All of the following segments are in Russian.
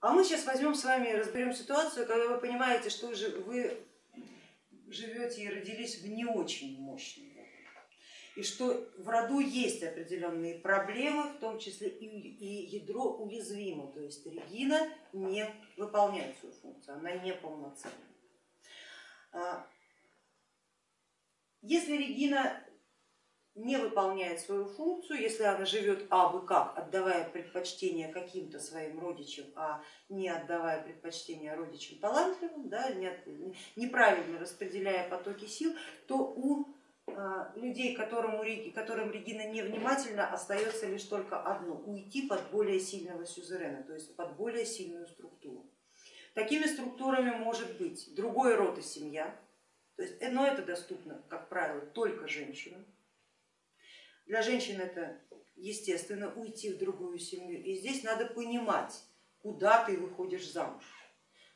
А мы сейчас возьмем с вами разберем ситуацию, когда вы понимаете, что вы живете и родились в не очень мощном и что в роду есть определенные проблемы, в том числе и ядро уязвимо, то есть Регина не выполняет свою функцию, она не полноценна. А, если Регина не выполняет свою функцию, если она живет абы как, отдавая предпочтение каким-то своим родичам, а не отдавая предпочтение родичам талантливым, да, неправильно распределяя потоки сил, то у а, людей, которому, которым Регина невнимательна, остается лишь только одно, уйти под более сильного сюзерена, то есть под более сильную структуру. Такими структурами может быть другой род и семья, то есть, но это доступно, как правило, только женщинам. Для женщин это естественно уйти в другую семью, и здесь надо понимать, куда ты выходишь замуж.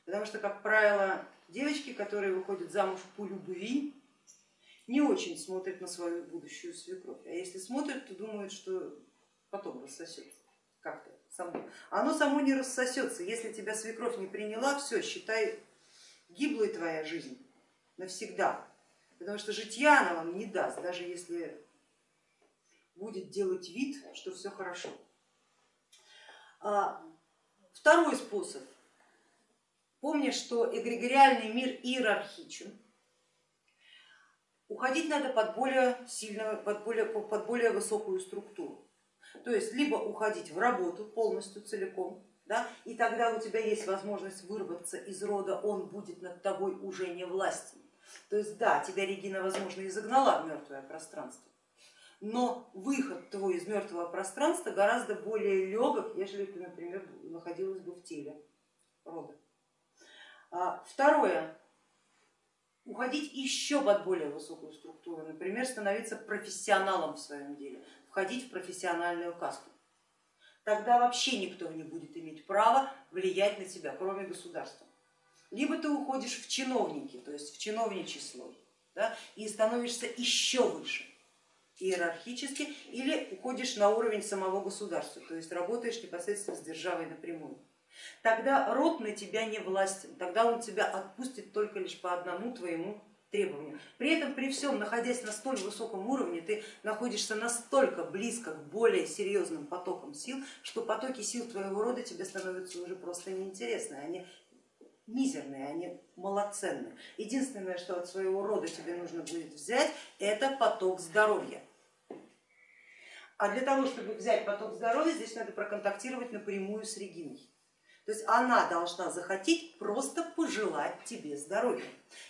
Потому что, как правило, девочки, которые выходят замуж по любви, не очень смотрят на свою будущую свекровь, а если смотрят, то думают, что потом рассосется как-то само. Оно само не рассосется, если тебя свекровь не приняла, все, считай, гиблой твоя жизнь навсегда, потому что житья она вам не даст, даже если будет делать вид, что все хорошо. А, второй способ. Помни, что эгрегориальный мир иерархичен, уходить надо под более сильную, под более, под более высокую структуру. То есть либо уходить в работу полностью целиком, да, и тогда у тебя есть возможность вырваться из рода, он будет над тобой уже не властен. То есть да, тебя Регина, возможно, и загнала в мертвое пространство, но выход твой из мертвого пространства гораздо более легок, если ты, например, находилась бы в теле рода. А, второе, уходить еще под более высокую структуру, например, становиться профессионалом в своем деле, входить в профессиональную касту. Тогда вообще никто не будет иметь права влиять на тебя, кроме государства. Либо ты уходишь в чиновники, то есть в чиновничий слой, да, и становишься еще выше иерархически, или уходишь на уровень самого государства, то есть работаешь непосредственно с державой напрямую тогда род на тебя не властен, тогда он тебя отпустит только лишь по одному твоему требованию. При этом, при всем, находясь на столь высоком уровне, ты находишься настолько близко к более серьезным потокам сил, что потоки сил твоего рода тебе становятся уже просто неинтересны, они мизерные, они малоценные. Единственное, что от своего рода тебе нужно будет взять, это поток здоровья. А для того, чтобы взять поток здоровья, здесь надо проконтактировать напрямую с Региной. То есть она должна захотеть просто пожелать тебе здоровья.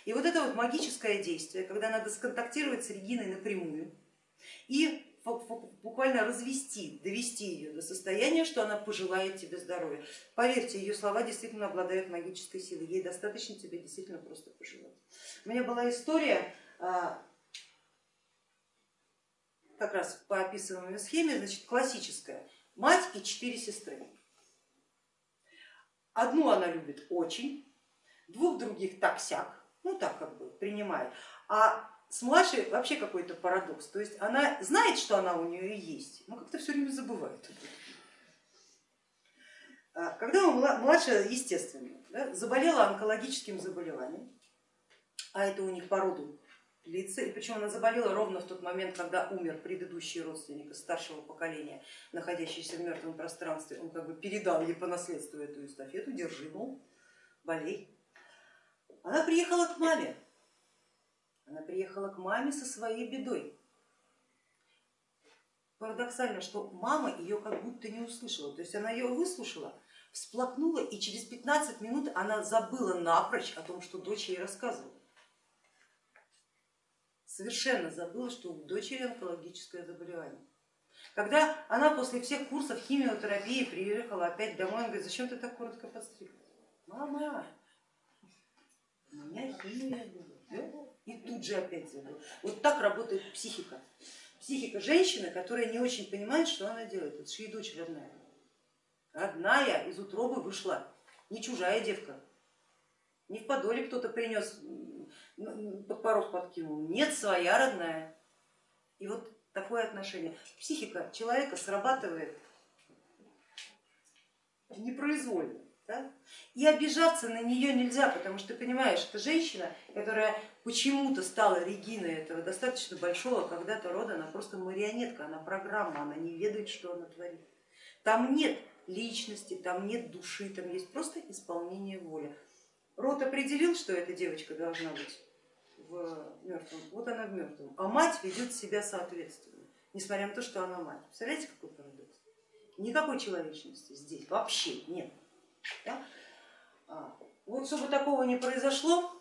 И вот это вот магическое действие, когда надо сконтактировать с Региной напрямую и буквально развести, довести ее до состояния, что она пожелает тебе здоровья. Поверьте, ее слова действительно обладают магической силой, ей достаточно тебе действительно просто пожелать. У меня была история а, как раз по описываемой схеме, значит, классическая, мать и четыре сестры. Одну она любит очень, двух других так-сяк, ну так как бы принимает, а с младшей вообще какой-то парадокс, то есть она знает, что она у нее есть, но как-то все время забывает. А когда младшая, естественно, да, заболела онкологическим заболеванием, а это у них по роду лица, и причем она заболела ровно в тот момент, когда умер предыдущий родственник старшего поколения, находящийся в мертвом пространстве, он как бы передал ей по наследству эту эстафету, держи, мол, болей. Она приехала к маме, она приехала к маме со своей бедой. Парадоксально, что мама ее как будто не услышала, то есть она ее выслушала, всплакнула и через 15 минут она забыла напрочь о том, что дочь ей рассказывала совершенно забыла, что у дочери онкологическое заболевание. Когда она после всех курсов химиотерапии приехала опять домой, она говорит, зачем ты так коротко подстригла? Мама, у меня химия была. И тут же опять забыла. Вот так работает психика. Психика женщины, которая не очень понимает, что она делает. Это же ей дочь родная. Родная из утробы вышла, не чужая девка. Не в подоле кто-то принес под порог подкинул. Нет, своя родная. И вот такое отношение. Психика человека срабатывает непроизвольно. Да? И обижаться на нее нельзя, потому что понимаешь, это женщина, которая почему-то стала Региной этого достаточно большого когда-то рода, она просто марионетка, она программа, она не ведает, что она творит. Там нет личности, там нет души, там есть просто исполнение воли. Род определил, что эта девочка должна быть в мертвом, вот она в мертвом, а мать ведет себя соответственно, несмотря на то, что она мать. Представляете, какой парадокс? Никакой человечности здесь вообще нет. Да? А, вот чтобы такого не произошло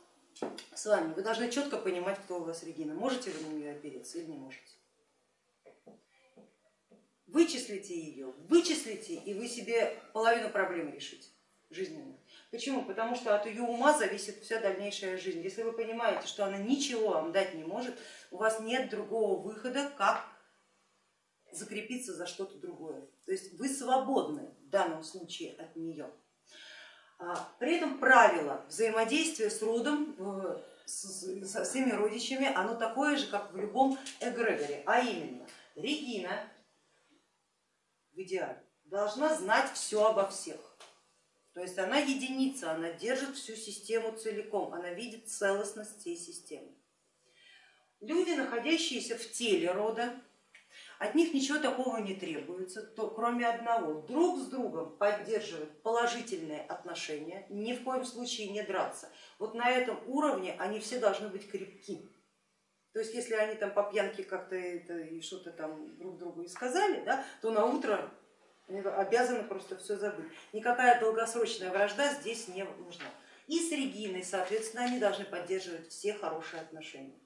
с вами, вы должны четко понимать, кто у вас Регина. Можете вы на нее опереться или не можете? Вычислите ее, вычислите, и вы себе половину проблем решите жизненных. Почему? Потому что от ее ума зависит вся дальнейшая жизнь. Если вы понимаете, что она ничего вам дать не может, у вас нет другого выхода, как закрепиться за что-то другое. То есть вы свободны в данном случае от нее. А, при этом правило взаимодействия с родом, э, со всеми родичами, оно такое же, как в любом эгрегоре, а именно Регина в идеале должна знать все обо всех. То есть она единица, она держит всю систему целиком, она видит целостность всей системы. Люди, находящиеся в теле рода, от них ничего такого не требуется, то, кроме одного, друг с другом поддерживать положительные отношения, ни в коем случае не драться. Вот на этом уровне они все должны быть крепки. То есть если они там по пьянке как-то и что-то там друг другу и сказали, да, то на утро обязаны просто все забыть. Никакая долгосрочная вражда здесь не нужна. И с Региной, соответственно, они должны поддерживать все хорошие отношения.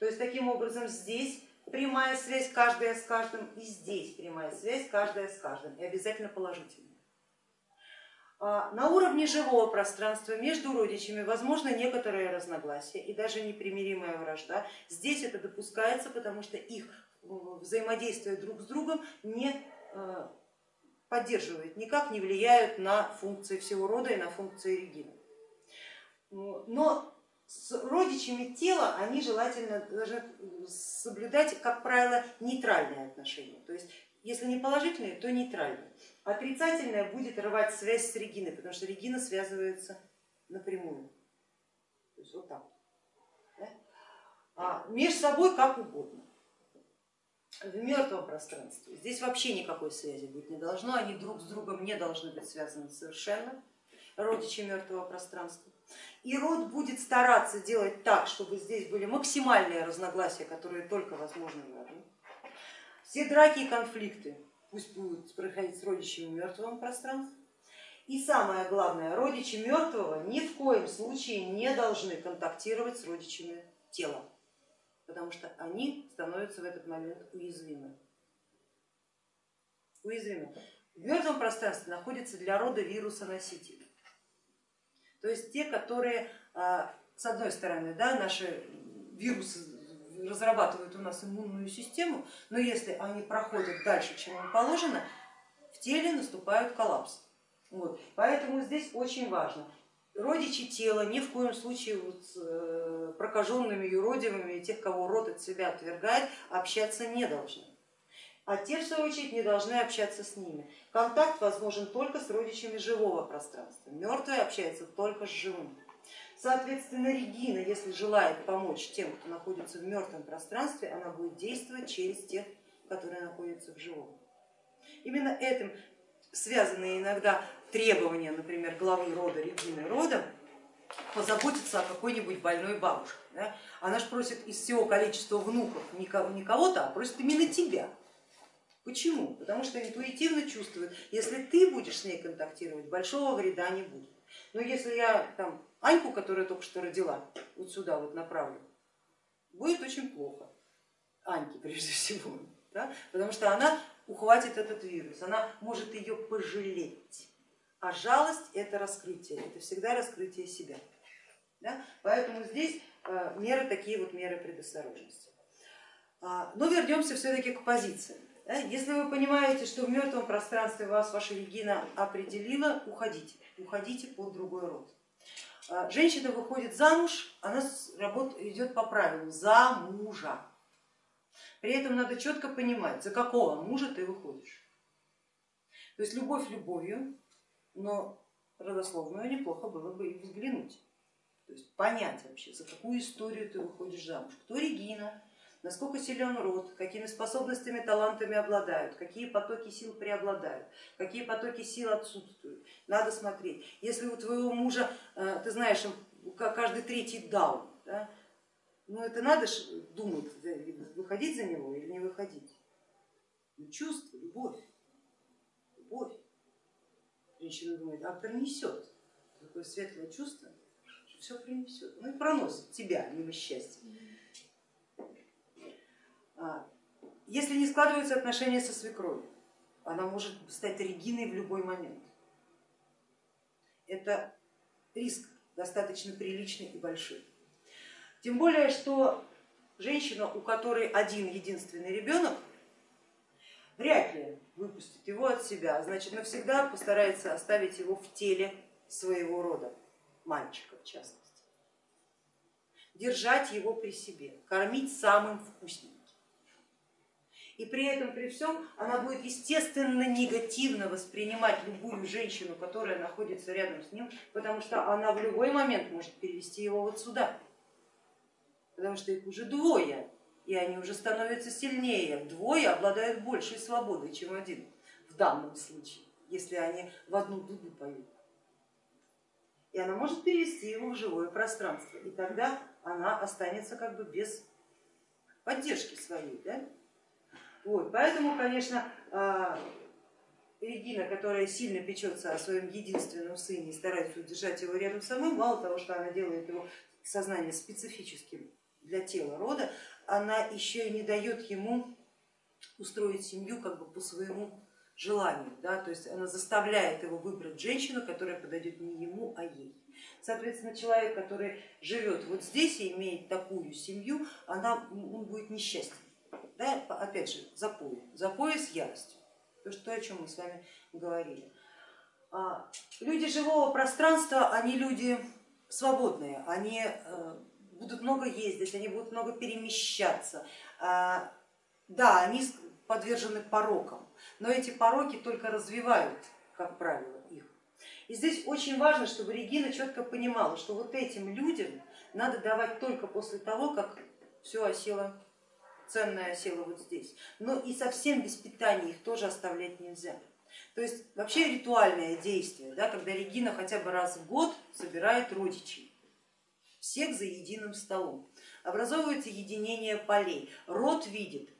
То есть таким образом здесь прямая связь каждая с каждым, и здесь прямая связь каждая с каждым, и обязательно положительная. А, на уровне живого пространства между родичами возможно некоторые разногласия и даже непримиримая вражда. Здесь это допускается, потому что их взаимодействие друг с другом не э, поддерживают, никак не влияют на функции всего рода и на функции Регины. Но с родичами тела они желательно должны соблюдать, как правило, нейтральные отношения. То есть если не положительные, то нейтральные. Отрицательное будет рвать связь с Региной, потому что Регина связывается напрямую. То есть вот так. А между собой как угодно в мертвом пространстве. Здесь вообще никакой связи быть не должно, они друг с другом не должны быть связаны совершенно, родичи мертвого пространства. И род будет стараться делать так, чтобы здесь были максимальные разногласия, которые только возможны в роду. Все драки и конфликты пусть будут проходить с родичами в мертвом пространстве. И самое главное, родичи мертвого ни в коем случае не должны контактировать с родичами тела потому что они становятся в этот момент уязвимы. уязвимы. В мертвом пространстве находятся для рода вируса-носители, то есть те, которые а, с одной стороны да, наши вирусы разрабатывают у нас иммунную систему, но если они проходят дальше, чем им положено, в теле наступает коллапс. Вот. Поэтому здесь очень важно родичи тела ни в коем случае вот с э, прокаженными юродивыми тех, кого род от себя отвергает, общаться не должны. А те, в свою очередь, не должны общаться с ними. Контакт возможен только с родичами живого пространства. Мертвый общается только с живым. Соответственно, Регина, если желает помочь тем, кто находится в мертвом пространстве, она будет действовать через тех, которые находятся в живом. Именно этим связаны иногда требования, например, главы рода, Регины рода, позаботиться о какой-нибудь больной бабушке. Да? Она же просит из всего количества внуков не кого-то, а просит именно тебя. Почему? Потому что интуитивно чувствует, если ты будешь с ней контактировать, большого вреда не будет. Но если я там Аньку, которая только что родила, вот сюда вот направлю, будет очень плохо. Аньке прежде всего, да? потому что она ухватит этот вирус, она может ее пожалеть. А жалость это раскрытие, это всегда раскрытие себя. Да? Поэтому здесь э, меры такие вот меры предосторожности. А, но вернемся все-таки к позиции. Если вы понимаете, что в мертвом пространстве вас ваша Регина определила, уходите, уходите под другой род. А, женщина выходит замуж, она идет по правилам за мужа. При этом надо четко понимать, за какого мужа ты выходишь. То есть любовь любовью, но родословную неплохо было бы и взглянуть. То есть понять вообще, за какую историю ты выходишь замуж, кто Регина, насколько силен род, какими способностями, талантами обладают, какие потоки сил преобладают, какие потоки сил отсутствуют. Надо смотреть. Если у твоего мужа, э, ты знаешь, каждый третий даун, да, ну это надо думать, выходить за него или не выходить. Ну, чувство, любовь, любовь. Женщина думает, а принесет такое светлое чувство, что все принесет. Ну и проносит тебя мимо счастья. А, если не складываются отношения со свекровью, она может стать Региной в любой момент. Это риск достаточно приличный и большой. Тем более, что женщина, у которой один единственный ребенок, вряд ли выпустит его от себя, а значит навсегда постарается оставить его в теле своего рода, мальчика в частности. Держать его при себе, кормить самым вкусненьким. И при этом, при всем, она будет естественно негативно воспринимать любую женщину, которая находится рядом с ним, потому что она в любой момент может перевести его вот сюда, потому что их уже двое, и они уже становятся сильнее. Двое обладают большей свободой, чем один в данном случае, если они в одну дуду поют. И она может перевести его в живое пространство, и тогда она останется как бы без поддержки своей. Да? Вот, поэтому, конечно, а, Регина, которая сильно печется о своем единственном сыне и старается удержать его рядом с собой, мало того, что она делает его сознание специфическим для тела рода, она еще и не дает ему устроить семью как бы по своему желанию, да, то есть она заставляет его выбрать женщину, которая подойдет не ему, а ей. Соответственно, человек, который живет вот здесь и имеет такую семью, она, он будет несчастен да, опять же, запой, запой с яростью, то, что, о чем мы с вами говорили. А, люди живого пространства, они люди свободные, они э, будут много ездить, они будут много перемещаться. А, да, они подвержены порокам, но эти пороки только развивают, как правило, их. И здесь очень важно, чтобы Регина четко понимала, что вот этим людям надо давать только после того, как все осело ценная сила вот здесь, но и совсем без питания их тоже оставлять нельзя. То есть вообще ритуальное действие, да, когда Регина хотя бы раз в год собирает родичей, всех за единым столом. Образовывается единение полей. Род видит,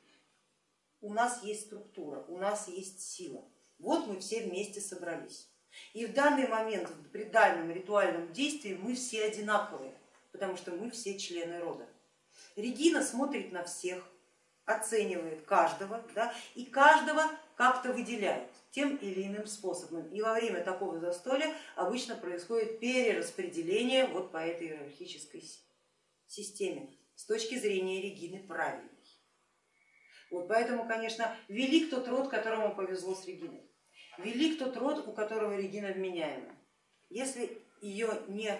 у нас есть структура, у нас есть сила. Вот мы все вместе собрались. И в данный момент при данном ритуальном действии мы все одинаковые, потому что мы все члены рода. Регина смотрит на всех, оценивает каждого да, и каждого как-то выделяет тем или иным способом. И во время такого застолья обычно происходит перераспределение вот по этой иерархической системе с точки зрения Регины правильной. Вот поэтому, конечно, велик тот род, которому повезло с Региной. Велик тот род, у которого Регина вменяема. Если ее не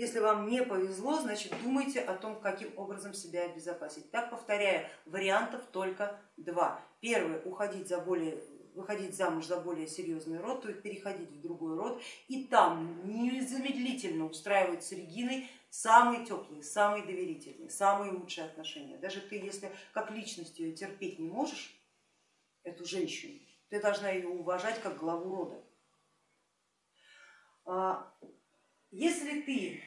если вам не повезло, значит думайте о том, каким образом себя обезопасить. Так повторяю, вариантов только два. Первый, уходить за более выходить замуж за более серьезный род, то есть переходить в другой род и там незамедлительно устраивать с Региной самые теплые, самые доверительные, самые лучшие отношения. Даже ты, если как личность ее терпеть не можешь, эту женщину, ты должна ее уважать как главу рода. Если ты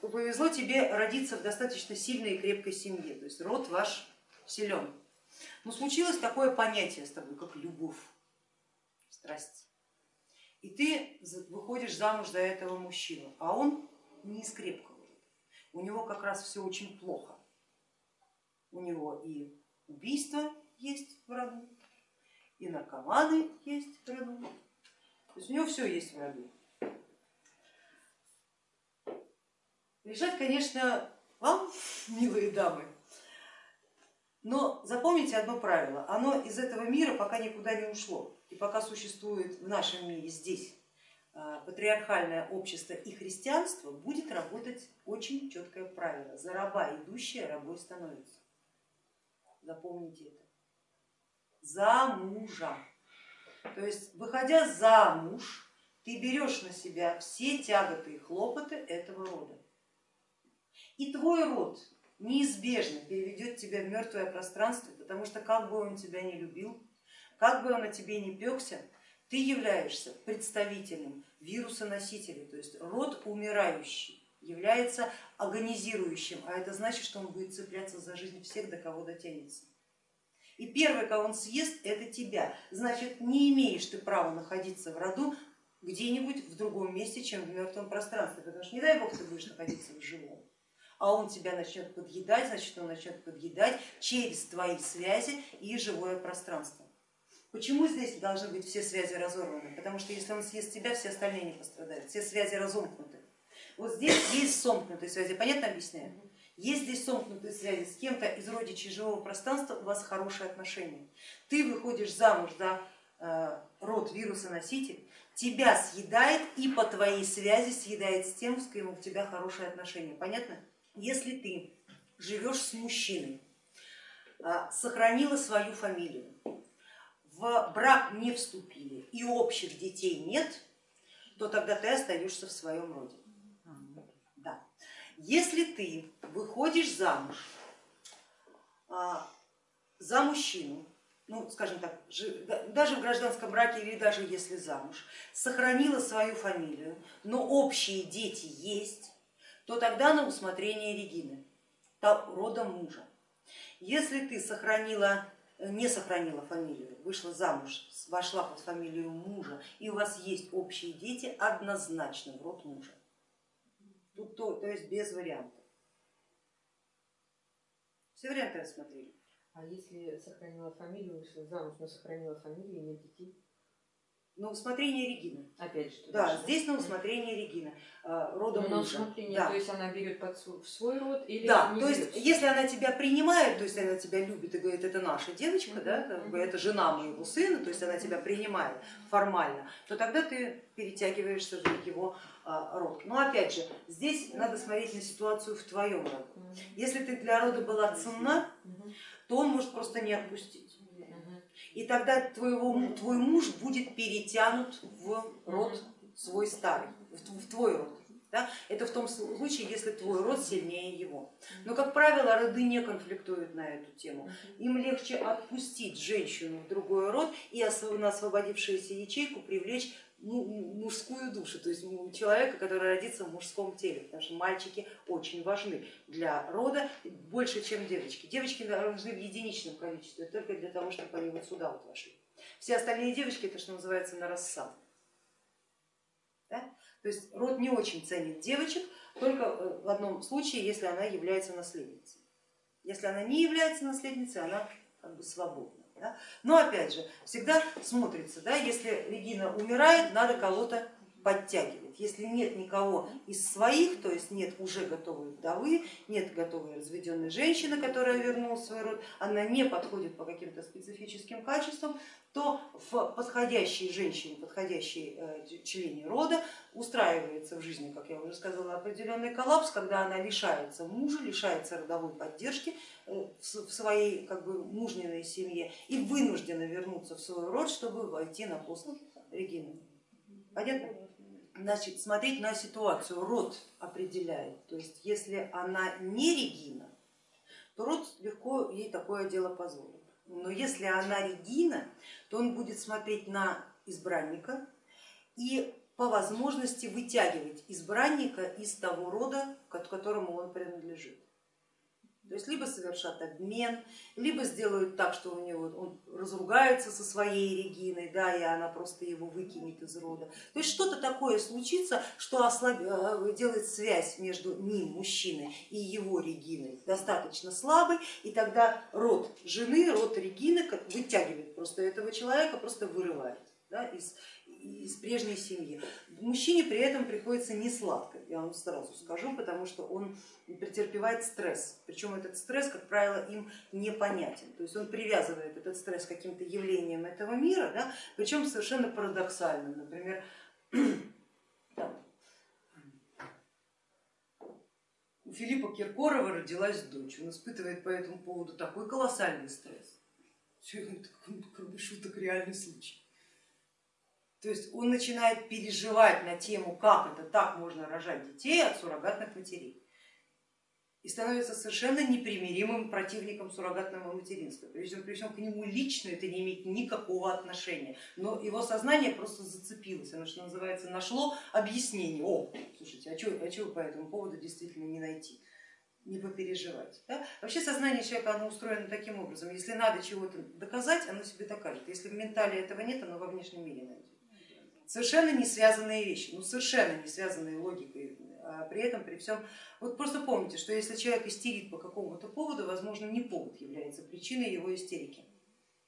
повезло тебе родиться в достаточно сильной и крепкой семье, то есть род ваш силен, но случилось такое понятие с тобой, как любовь, страсть, и ты выходишь замуж за этого мужчину, а он не из крепкого у него как раз все очень плохо, у него и убийство есть в роду, и наркоманы есть в роду, то есть у него все есть в роду. Решать, конечно, вам, милые дамы, но запомните одно правило, оно из этого мира пока никуда не ушло и пока существует в нашем мире здесь а, патриархальное общество и христианство, будет работать очень четкое правило. За раба идущая рабой становится. Запомните это. За мужа. То есть выходя замуж, ты берешь на себя все тяготы и хлопоты этого рода. И твой род неизбежно переведет тебя в мертвое пространство, потому что как бы он тебя не любил, как бы он о тебе не пекся, ты являешься представителем вируса-носителя, то есть род умирающий является агонизирующим, а это значит, что он будет цепляться за жизнь всех, до кого дотянется. И первый, кого он съест, это тебя. Значит, не имеешь ты права находиться в роду где-нибудь в другом месте, чем в мертвом пространстве, потому что не дай бог ты будешь находиться в живом а он тебя начнет подъедать, значит он начнет подъедать через твои связи и живое пространство. Почему здесь должны быть все связи разорваны? Потому что если он съест тебя, все остальные не пострадают, все связи разомкнуты. Вот здесь есть сомкнутые связи, понятно объясняю? Есть здесь сомкнутые связи с кем-то из родичей живого пространства, у вас хорошие отношения. Ты выходишь замуж за э, род вируса-носитель, тебя съедает и по твоей связи съедает с тем, с кем у тебя хорошие отношения. Понятно? Если ты живешь с мужчиной, а, сохранила свою фамилию, в брак не вступили и общих детей нет, то тогда ты остаешься в своем роде. Если ты выходишь замуж а, за мужчину, ну, скажем так, даже в гражданском браке или даже если замуж, сохранила свою фамилию, но общие дети есть, то тогда на усмотрение Регины, рода мужа. Если ты сохранила, э, не сохранила фамилию, вышла замуж, вошла под фамилию мужа и у вас есть общие дети, однозначно в род мужа. Тут то, то есть без вариантов. Все варианты рассмотрели. А если сохранила фамилию, вышла замуж, но сохранила фамилию и нет детей? На усмотрение Регины. Опять же. Да, даже. здесь на усмотрение Регины, э, рода Но мужа. На усмотрение, да. то есть она берет под свой, в свой род или Да, не то берет? есть если она тебя принимает, то есть она тебя любит и говорит, это наша девочка, mm да, как бы, это жена моего сына, то есть она тебя принимает формально, то тогда ты перетягиваешься в его а, род. Но опять же, здесь надо смотреть на ситуацию в твоем роду. Если ты для рода была ценна, то он может просто не отпустить и тогда твоего, твой муж будет перетянут в род свой старый, в твой род. Да? Это в том случае, если твой род сильнее его. Но, как правило, роды не конфликтуют на эту тему. Им легче отпустить женщину в другой род и на освободившуюся ячейку привлечь мужскую душу, то есть человека, который родится в мужском теле, потому что мальчики очень важны для рода больше, чем девочки. Девочки нужны в единичном количестве, только для того, чтобы они вот сюда вот вошли. Все остальные девочки это что называется на рассаду. Да? То есть род не очень ценит девочек, только э, в одном случае, если она является наследницей. Если она не является наследницей, она как бы свободна. Да? Но опять же, всегда смотрится, да, если Регина умирает, надо кого-то подтягивать. Если нет никого из своих, то есть нет уже готовой вдовы, нет готовой разведенной женщины, которая вернула свой род, она не подходит по каким-то специфическим качествам, то в подходящей женщине, подходящей э, члене рода устраивается в жизни, как я уже сказала, определенный коллапс, когда она лишается мужа, лишается родовой поддержки э, в своей как бы, мужниной семье и вынуждена вернуться в свой род, чтобы войти на пост Регины. Понятно? Значит, смотреть на ситуацию, род определяет, то есть если она не Регина, то род легко ей такое дело позволит. Но если она Регина, то он будет смотреть на избранника и по возможности вытягивать избранника из того рода, к которому он принадлежит. То есть либо совершат обмен, либо сделают так, что у него он разругается со своей Региной, да, и она просто его выкинет из рода. То есть что-то такое случится, что ослаб... Э, делает связь между ним, мужчиной, и его Региной достаточно слабой, и тогда род жены, род Регины вытягивает просто этого человека, просто вырывает да, из, из прежней семьи. Мужчине при этом приходится не сладко, я вам сразу скажу, потому что он претерпевает стресс, причем этот стресс, как правило, им непонятен. То есть он привязывает этот стресс к каким-то явлениям этого мира, да, причем совершенно парадоксально. Например, у Филиппа Киркорова родилась дочь, он испытывает по этому поводу такой колоссальный стресс. Все это, кроме шуток, реальный случай. То есть он начинает переживать на тему, как это так можно рожать детей от суррогатных матерей и становится совершенно непримиримым противником суррогатного материнства. Причем, при всем к нему лично это не имеет никакого отношения, но его сознание просто зацепилось, оно, что называется, нашло объяснение. О, слушайте, а что, а что по этому поводу действительно не найти? не попереживать. Да? Вообще сознание человека оно устроено таким образом, если надо чего-то доказать, оно себе докажет, если в ментале этого нет, оно во внешнем мире найдет. Совершенно не связанные вещи, ну совершенно не связанные логикой, а при этом при всем вот просто помните, что если человек истерит по какому-то поводу, возможно, не повод является причиной его истерики,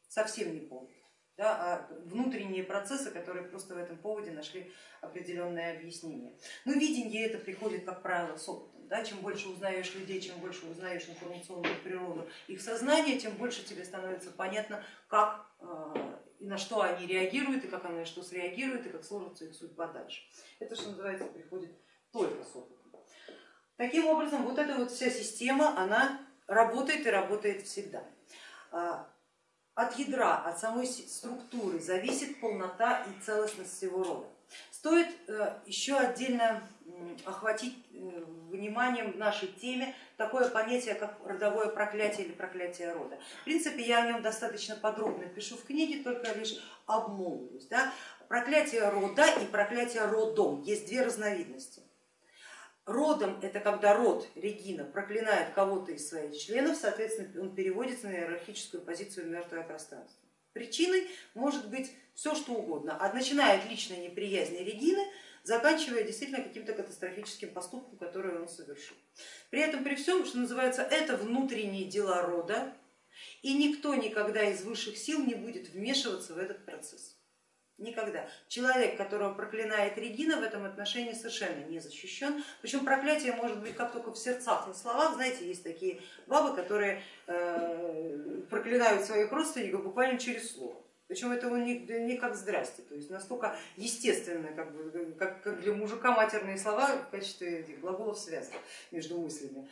совсем не повод, да, а внутренние процессы, которые просто в этом поводе нашли определенное объяснение. Но видение это приходит, как правило, с опытом. Да? Чем больше узнаешь людей, чем больше узнаешь информационную природу их сознания, тем больше тебе становится понятно, как э, и на что они реагируют, и как они на что среагируют, и как сложится их судьба дальше. Это, что называется, приходит только с опытом. Таким образом, вот эта вот вся система, она работает и работает всегда. А, от ядра, от самой структуры зависит полнота и целостность всего рода. Стоит э, еще отдельно охватить э, вниманием нашей теме такое понятие, как родовое проклятие или проклятие рода. В принципе, я о нем достаточно подробно пишу в книге, только лишь обмолвлюсь. Да? Проклятие рода и проклятие родом есть две разновидности. Родом это когда род Регина проклинает кого-то из своих членов, соответственно, он переводится на иерархическую позицию мертвое пространство. Причиной может быть все что угодно, от начиная от личной неприязни Регины, заканчивая действительно каким-то катастрофическим поступком, который он совершил. При этом, при всем, что называется, это внутренние дела рода, и никто никогда из высших сил не будет вмешиваться в этот процесс. Никогда. Человек, которого проклинает Регина, в этом отношении совершенно не защищен. Причем проклятие может быть как только в сердцах, на словах. Знаете, есть такие бабы, которые э, проклинают своих родственников буквально через слово. Причем это у них не как здрасте, то есть настолько естественно, как, бы, как, как для мужика матерные слова в качестве этих глаголов связки между мыслями.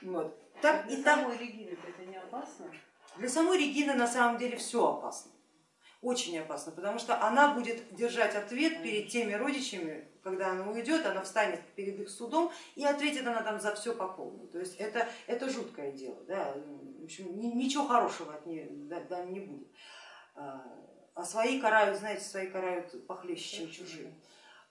Вот. Так, для и самой так... Регины это не опасно? Для самой Регины на самом деле все опасно очень опасно, потому что она будет держать ответ перед теми родичами, когда она уйдет, она встанет перед их судом и ответит она там за все по полной. То есть это, это жуткое дело, да? в общем, ничего хорошего от нее да, не будет. А, а свои карают, знаете, свои карают похлеще, чем чужие.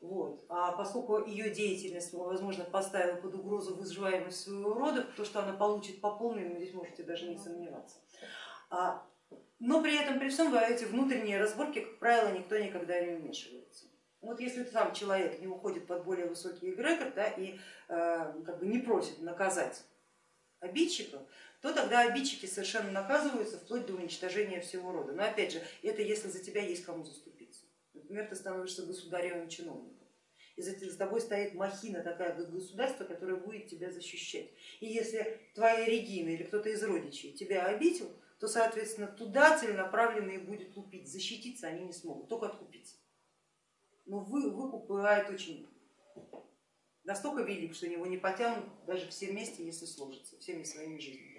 Вот. А поскольку ее деятельность, возможно, поставила под угрозу выживаемость своего рода, то, что она получит по полной, вы здесь можете даже не сомневаться. А но при этом, при всем, в эти внутренние разборки, как правило, никто никогда не вмешивается. Вот если сам человек не уходит под более высокий эгрегор да, и э, как бы не просит наказать обидчиков, то тогда обидчики совершенно наказываются вплоть до уничтожения всего рода. Но опять же, это если за тебя есть кому заступиться. Например, ты становишься государевым чиновником. И за тобой стоит махина такая государство, которое будет тебя защищать. И если твоя Регина или кто-то из родичей тебя обидел, то, соответственно, туда целенаправленно будет лупить. Защититься они не смогут, только откупиться. Но вы, выкуп бывает очень настолько велик, что него не потянут даже все вместе, если сложится, всеми своими жизнями.